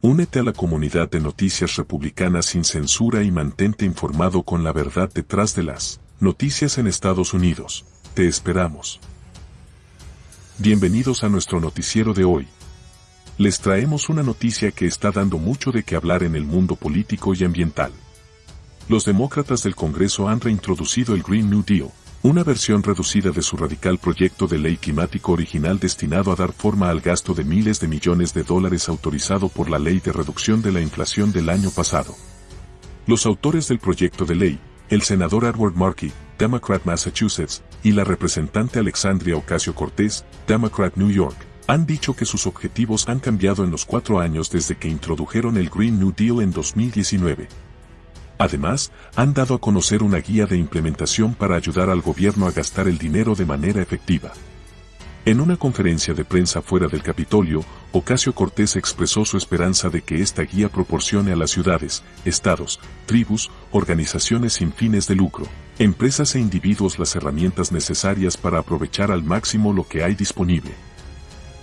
Únete a la comunidad de noticias republicanas sin censura y mantente informado con la verdad detrás de las noticias en Estados Unidos. Te esperamos. Bienvenidos a nuestro noticiero de hoy. Les traemos una noticia que está dando mucho de qué hablar en el mundo político y ambiental. Los demócratas del Congreso han reintroducido el Green New Deal, una versión reducida de su radical proyecto de ley climático original destinado a dar forma al gasto de miles de millones de dólares autorizado por la Ley de Reducción de la Inflación del año pasado. Los autores del proyecto de ley, el senador Edward Markey, Democrat Massachusetts, y la representante Alexandria Ocasio-Cortez, Democrat New York, han dicho que sus objetivos han cambiado en los cuatro años desde que introdujeron el Green New Deal en 2019. Además, han dado a conocer una guía de implementación para ayudar al gobierno a gastar el dinero de manera efectiva. En una conferencia de prensa fuera del Capitolio, Ocasio Cortés expresó su esperanza de que esta guía proporcione a las ciudades, estados, tribus, organizaciones sin fines de lucro, empresas e individuos las herramientas necesarias para aprovechar al máximo lo que hay disponible.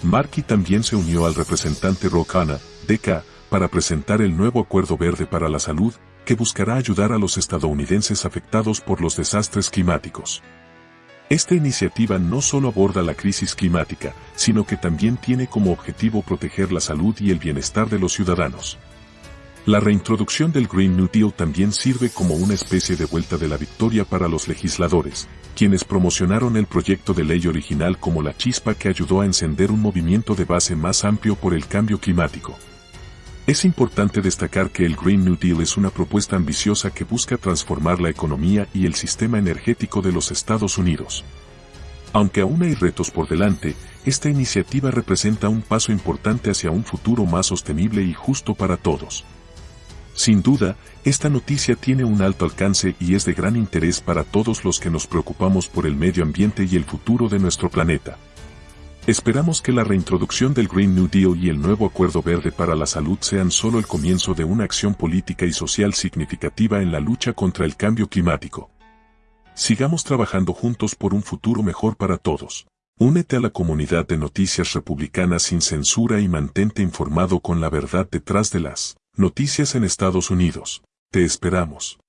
Markey también se unió al representante Rocana, DK, para presentar el nuevo Acuerdo Verde para la Salud, que buscará ayudar a los estadounidenses afectados por los desastres climáticos. Esta iniciativa no solo aborda la crisis climática, sino que también tiene como objetivo proteger la salud y el bienestar de los ciudadanos. La reintroducción del Green New Deal también sirve como una especie de vuelta de la victoria para los legisladores, quienes promocionaron el proyecto de ley original como la chispa que ayudó a encender un movimiento de base más amplio por el cambio climático. Es importante destacar que el Green New Deal es una propuesta ambiciosa que busca transformar la economía y el sistema energético de los Estados Unidos. Aunque aún hay retos por delante, esta iniciativa representa un paso importante hacia un futuro más sostenible y justo para todos. Sin duda, esta noticia tiene un alto alcance y es de gran interés para todos los que nos preocupamos por el medio ambiente y el futuro de nuestro planeta. Esperamos que la reintroducción del Green New Deal y el nuevo Acuerdo Verde para la Salud sean solo el comienzo de una acción política y social significativa en la lucha contra el cambio climático. Sigamos trabajando juntos por un futuro mejor para todos. Únete a la comunidad de noticias republicanas sin censura y mantente informado con la verdad detrás de las noticias en Estados Unidos. Te esperamos.